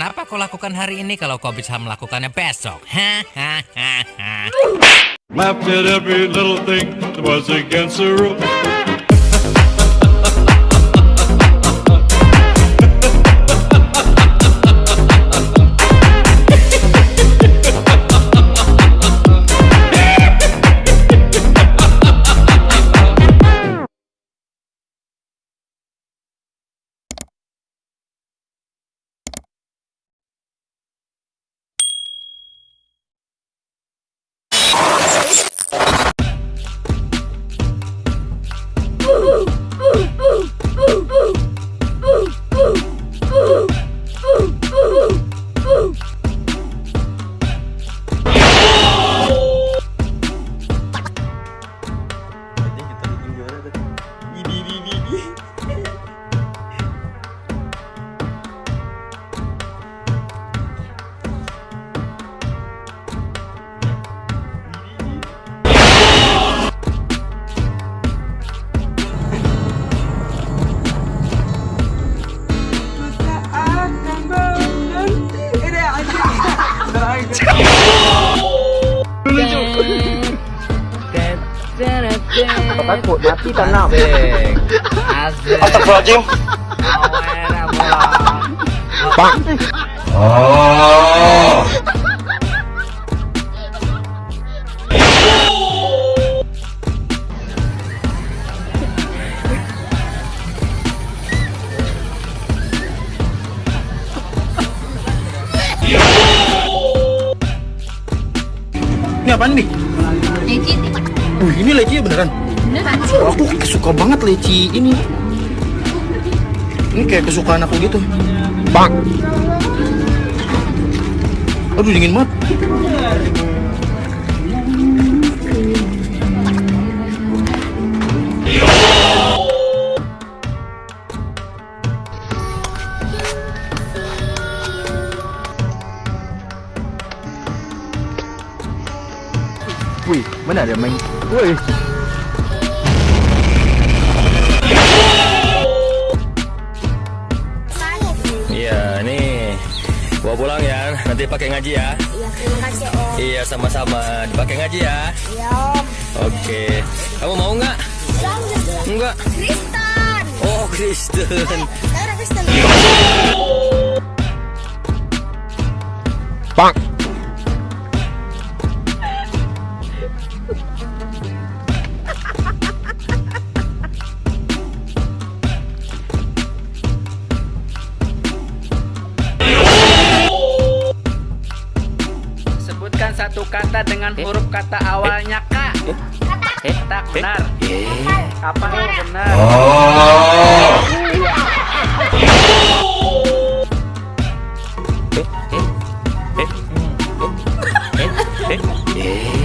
Kenapa kau lakukan hari ini kalau kau bisa melakukannya besok? Hahaha. Takut mati tak nak. Asik. Astagfirullahaladzim. Pak. Ini apaan nih? Wih, ini leci beneran. beneran Aku suka banget leci ini. Ini kayak kesukaan aku gitu. Bang. Aduh dingin banget. Wih, mana ada main? Wih. Iya, nih. Bawa pulang ya, nanti pakai ngaji ya. Iya terima kasih om Iya, sama-sama. Dipakai ngaji ya. Iya om Oke. Kamu mau nggak? Enggak. Kristen Oh, Kristen. Kristen Bang. Sebutkan satu kata dengan eh. huruf kata awalnya eh. K. Tak eh. benar. Apa yang benar? Eh, eh, eh, hmm. eh, eh, eh.